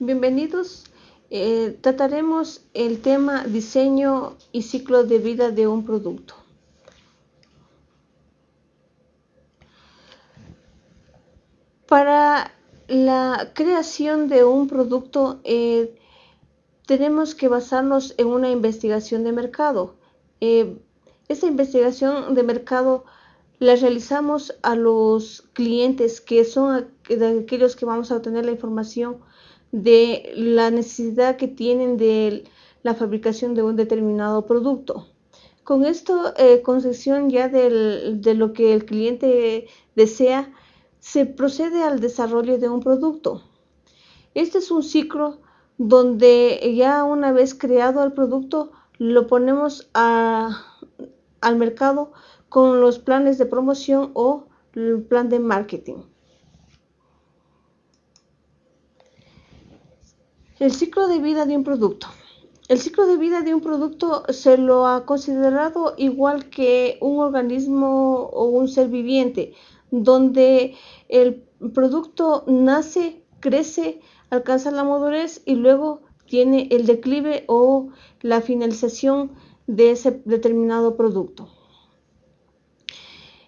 Bienvenidos. Eh, trataremos el tema diseño y ciclo de vida de un producto. Para la creación de un producto eh, tenemos que basarnos en una investigación de mercado. Eh, esta investigación de mercado la realizamos a los clientes que son aquellos que vamos a obtener la información de la necesidad que tienen de la fabricación de un determinado producto. Con esto, eh, concesión ya de lo que el cliente desea, se procede al desarrollo de un producto. Este es un ciclo donde ya una vez creado el producto, lo ponemos al mercado con los planes de promoción o el plan de marketing. El ciclo de vida de un producto. El ciclo de vida de un producto se lo ha considerado igual que un organismo o un ser viviente, donde el producto nace, crece, alcanza la madurez y luego tiene el declive o la finalización de ese determinado producto.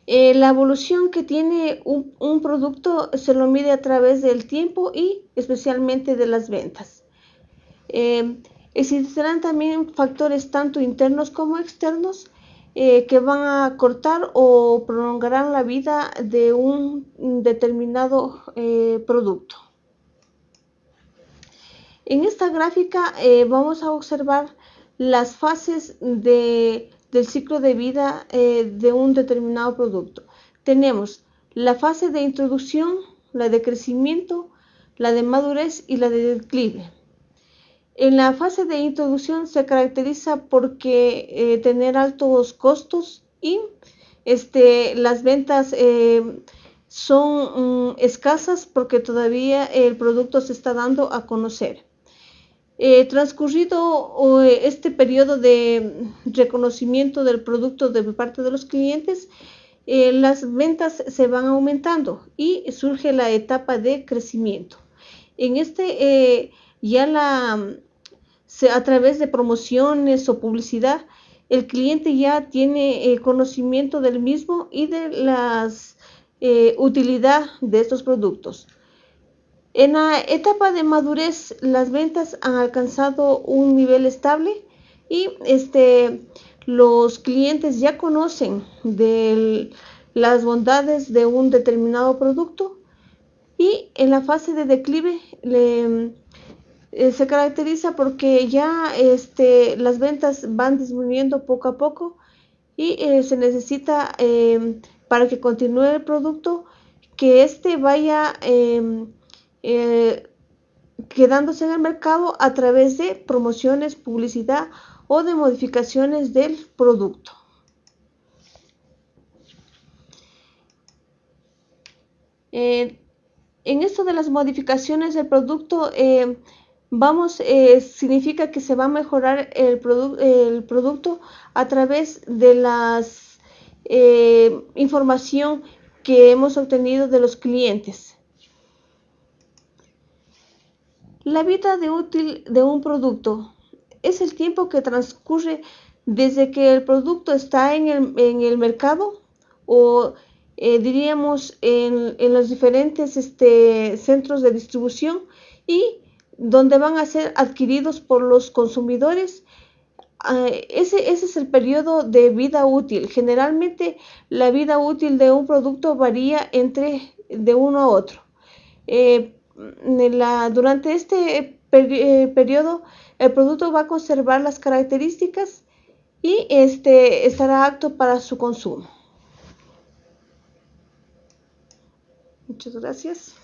Eh, la evolución que tiene un, producto se lo mide a través del tiempo y especialmente de las ventas. Eh, existirán también factores tanto internos como externos eh, que van a cortar o prolongarán la vida de un determinado producto. En esta gráfica vamos a observar las fases de del ciclo de vida eh, de un determinado producto. Tenemos la fase de introducción, la de crecimiento, la de madurez y la de declive. En la fase de introducción se caracteriza porque eh, tener altos costos y este, las ventas eh, son mm, escasas porque todavía el producto se está dando a conocer. Eh, transcurrido este periodo de reconocimiento del producto de parte de los clientes, eh, las ventas se van aumentando y surge la etapa de crecimiento. En este eh, ya la, a través de promociones o publicidad, el cliente ya tiene conocimiento del mismo y de la utilidad de estos productos. En la etapa de madurez, las ventas han alcanzado un nivel estable y este, los clientes ya conocen las bondades de un determinado producto y en la fase de declive eh, se caracteriza porque ya este, las ventas van disminuyendo poco a poco y eh, se necesita eh, para que continúe el producto que éste vaya em, eh, quedándose en el mercado a través de promociones, publicidad o de modificaciones del producto. Eh, en esto de las modificaciones del producto, eh, vamos, significa que se va a mejorar el, el producto a través de la información que hemos obtenido de los clientes. La vida útil de un producto es el tiempo que transcurre desde que el producto está en el, mercado o eh, diríamos en, los diferentes este, centros de distribución y donde van a ser adquiridos por los consumidores. Ah, ese, es el periodo de vida útil. Generalmente la vida útil de un producto varía entre de uno a otro. Eh, durante este eh, periodo el producto va a conservar las características y este estará apto para su consumo. Muchas gracias.